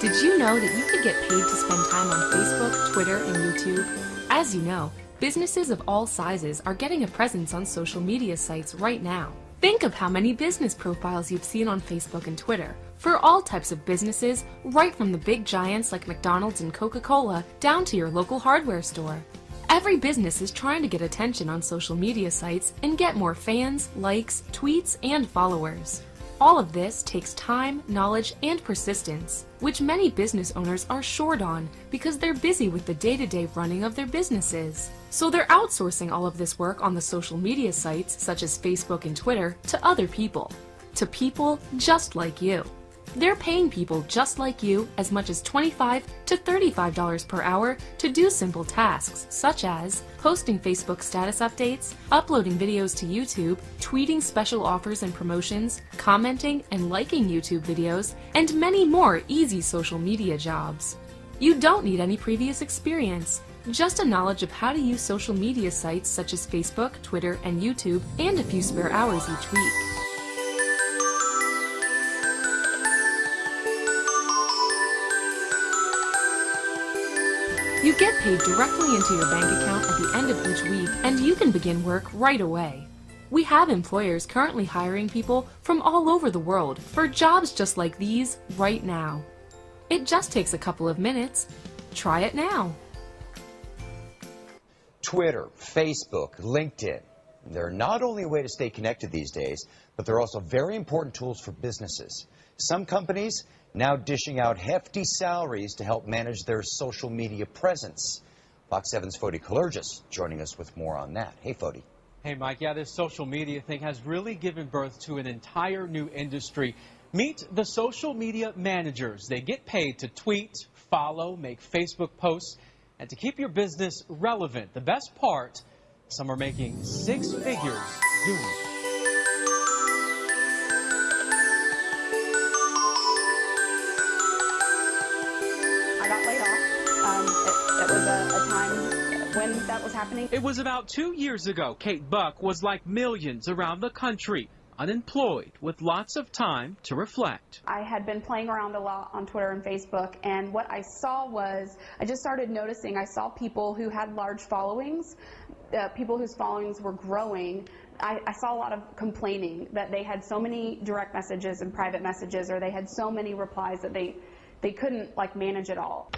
Did you know that you could get paid to spend time on Facebook, Twitter, and YouTube? As you know, businesses of all sizes are getting a presence on social media sites right now. Think of how many business profiles you've seen on Facebook and Twitter for all types of businesses, right from the big giants like McDonald's and Coca-Cola down to your local hardware store. Every business is trying to get attention on social media sites and get more fans, likes, tweets, and followers. All of this takes time, knowledge, and persistence, which many business owners are short on because they're busy with the day-to-day running of their businesses. So they're outsourcing all of this work on the social media sites such as Facebook and Twitter to other people. To people just like you. They're paying people just like you as much as 25 to $35 per hour to do simple tasks such as posting Facebook status updates, uploading videos to YouTube, tweeting special offers and promotions, commenting and liking YouTube videos, and many more easy social media jobs. You don't need any previous experience, just a knowledge of how to use social media sites such as Facebook, Twitter, and YouTube, and a few spare hours each week. You get paid directly into your bank account at the end of each week, and you can begin work right away. We have employers currently hiring people from all over the world for jobs just like these right now. It just takes a couple of minutes. Try it now. Twitter, Facebook, LinkedIn. They're not only a way to stay connected these days, but they're also very important tools for businesses. Some companies now dishing out hefty salaries to help manage their social media presence. Fox 7's Fody Kalergis joining us with more on that. Hey, Fody. Hey, Mike. Yeah, this social media thing has really given birth to an entire new industry. Meet the social media managers. They get paid to tweet, follow, make Facebook posts, and to keep your business relevant. The best part, some are making six figures doing it. I got laid off. Um, it, it was a, a time when that was happening. It was about two years ago. Kate Buck was like millions around the country, unemployed with lots of time to reflect. I had been playing around a lot on Twitter and Facebook, and what I saw was I just started noticing I saw people who had large followings, uh, people whose followings were growing. I, I saw a lot of complaining that they had so many direct messages and private messages, or they had so many replies that they they couldn't like manage it all.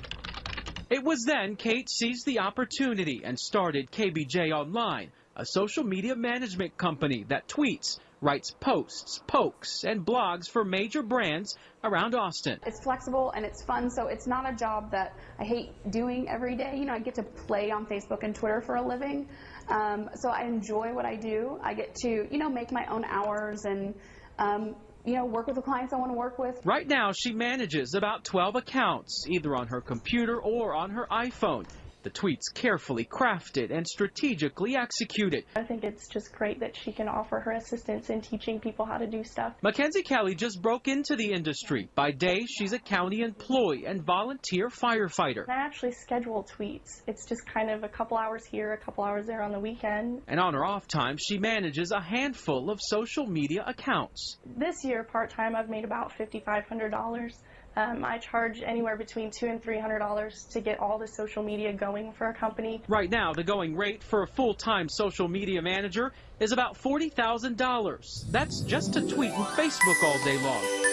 It was then Kate seized the opportunity and started KBJ Online, a social media management company that tweets, writes posts, pokes, and blogs for major brands around Austin. It's flexible and it's fun, so it's not a job that I hate doing every day. You know, I get to play on Facebook and Twitter for a living, um, so I enjoy what I do. I get to, you know, make my own hours and um, you know, work with the clients I want to work with. Right now, she manages about 12 accounts, either on her computer or on her iPhone. The tweets carefully crafted and strategically executed. I think it's just great that she can offer her assistance in teaching people how to do stuff. Mackenzie Kelly just broke into the industry. By day, she's a county employee and volunteer firefighter. I actually schedule tweets. It's just kind of a couple hours here, a couple hours there on the weekend. And on her off time, she manages a handful of social media accounts. This year, part time, I've made about $5,500. Um, I charge anywhere between two and three hundred dollars to get all the social media going for a company. Right now, the going rate for a full-time social media manager is about forty thousand dollars. That's just to tweet and Facebook all day long.